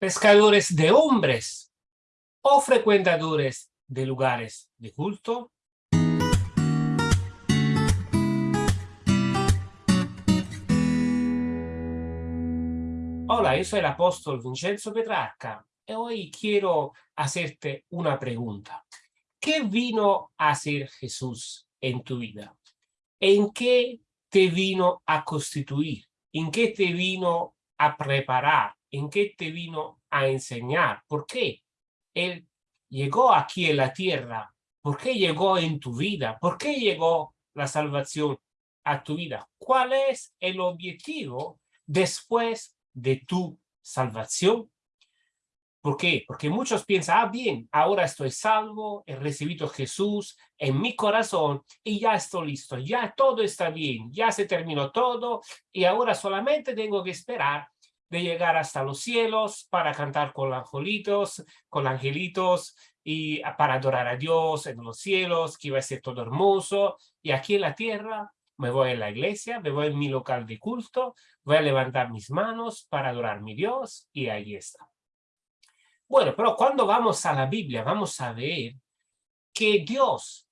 pescadores de hombres o frecuentadores de lugares de culto. Hola, yo soy el apóstol Vincenzo Petrarca y hoy quiero hacerte una pregunta. ¿Qué vino a hacer Jesús en tu vida? ¿En qué te vino a constituir? ¿En qué te vino a preparar? ¿En qué te vino a enseñar? ¿Por qué Él llegó aquí en la tierra? ¿Por qué llegó en tu vida? ¿Por qué llegó la salvación a tu vida? ¿Cuál es el objetivo después de tu salvación? ¿Por qué? Porque muchos piensan, ah, bien, ahora estoy salvo, he recibido Jesús en mi corazón y ya estoy listo, ya todo está bien, ya se terminó todo y ahora solamente tengo que esperar de llegar hasta los cielos para cantar con angelitos, con angelitos y para adorar a Dios en los cielos, que va a ser todo hermoso. Y aquí en la tierra me voy a la iglesia, me voy a mi local de culto, voy a levantar mis manos para adorar a mi Dios y ahí está. Bueno, pero cuando vamos a la Biblia vamos a ver que Dios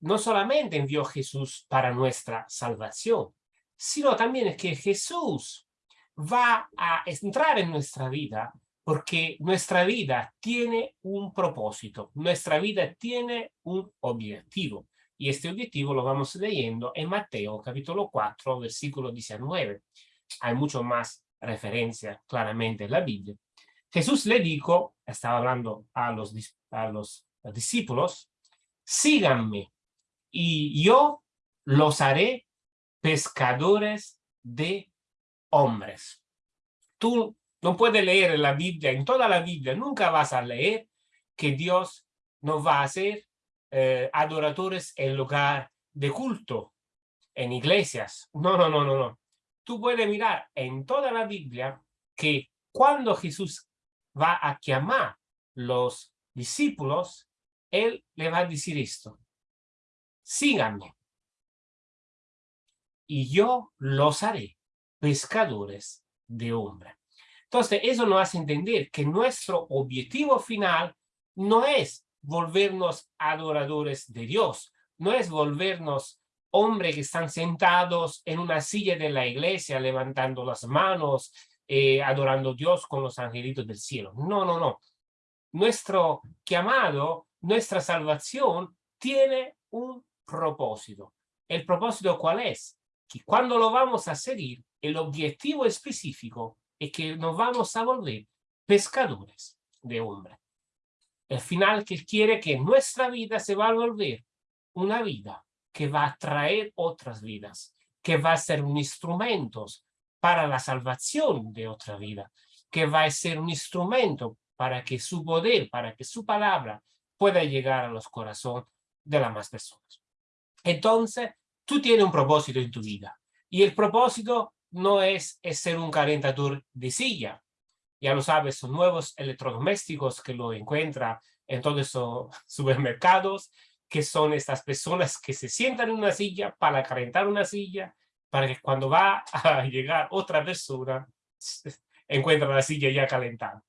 no solamente envió a Jesús para nuestra salvación, sino también que Jesús va a entrar en nuestra vida porque nuestra vida tiene un propósito, nuestra vida tiene un objetivo. Y este objetivo lo vamos leyendo en Mateo capítulo 4, versículo 19. Hay mucho más referencia claramente en la Biblia. Jesús le dijo, estaba hablando a los, a los discípulos, síganme y yo los haré pescadores de hombres. Tú no puedes leer la Biblia, en toda la Biblia nunca vas a leer que Dios nos va a hacer eh, adoradores en lugar de culto, en iglesias. No, no, no, no, no. Tú puedes mirar en toda la Biblia que cuando Jesús va a llamar los discípulos, Él le va a decir esto. Síganme. Y yo los haré pescadores de hombre. Entonces, eso nos hace entender que nuestro objetivo final no es volvernos adoradores de Dios, no es volvernos hombres que están sentados en una silla de la iglesia, levantando las manos, eh, adorando a Dios con los angelitos del cielo. No, no, no. Nuestro llamado, nuestra salvación tiene un propósito. ¿El propósito cuál es? Que cuando lo vamos a seguir, el objetivo específico es que nos vamos a volver pescadores de hombre. El final que quiere que nuestra vida se va a volver una vida que va a traer otras vidas, que va a ser un instrumento para la salvación de otra vida, que va a ser un instrumento para que su poder, para que su palabra pueda llegar a los corazones de las más personas. Entonces, tú tienes un propósito en tu vida y el propósito no es, ser un calentador de silla. Ya lo sabes, son nuevos electrodomésticos que lo encuentra en todos esos supermercados, que son estas personas que se sientan en una silla para calentar una silla, para que cuando va a llegar otra persona, encuentra la silla ya calentada.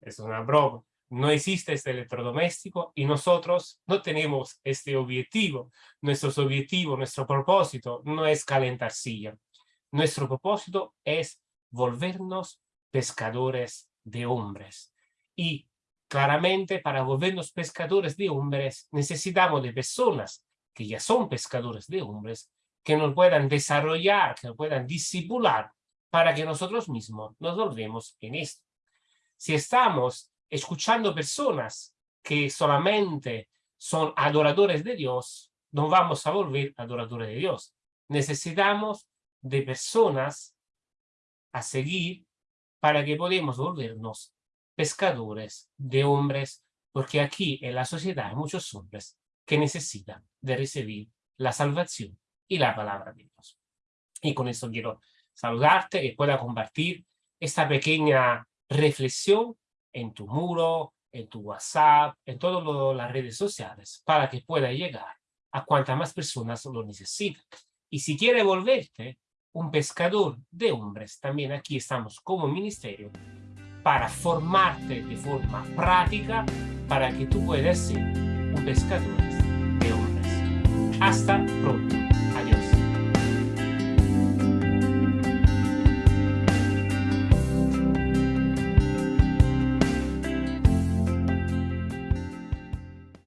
Es una broma. No existe este electrodoméstico y nosotros no tenemos este objetivo. Nuestro objetivo, nuestro propósito no es calentar silla. Nuestro propósito es volvernos pescadores de hombres. Y claramente para volvernos pescadores de hombres necesitamos de personas que ya son pescadores de hombres, que nos puedan desarrollar, que nos puedan disipular para que nosotros mismos nos volvemos en esto. Si estamos escuchando personas que solamente son adoradores de Dios, no vamos a volver adoradores de Dios. Necesitamos de personas a seguir para que podamos volvernos pescadores de hombres, porque aquí en la sociedad hay muchos hombres que necesitan de recibir la salvación y la palabra de Dios. Y con eso quiero saludarte, que pueda compartir esta pequeña reflexión en tu muro, en tu WhatsApp, en todas las redes sociales, para que pueda llegar a cuantas más personas lo necesitan. Y si quiere volverte un pescador de hombres. También aquí estamos como ministerio para formarte de forma práctica para que tú puedas ser un pescador de hombres. Hasta pronto.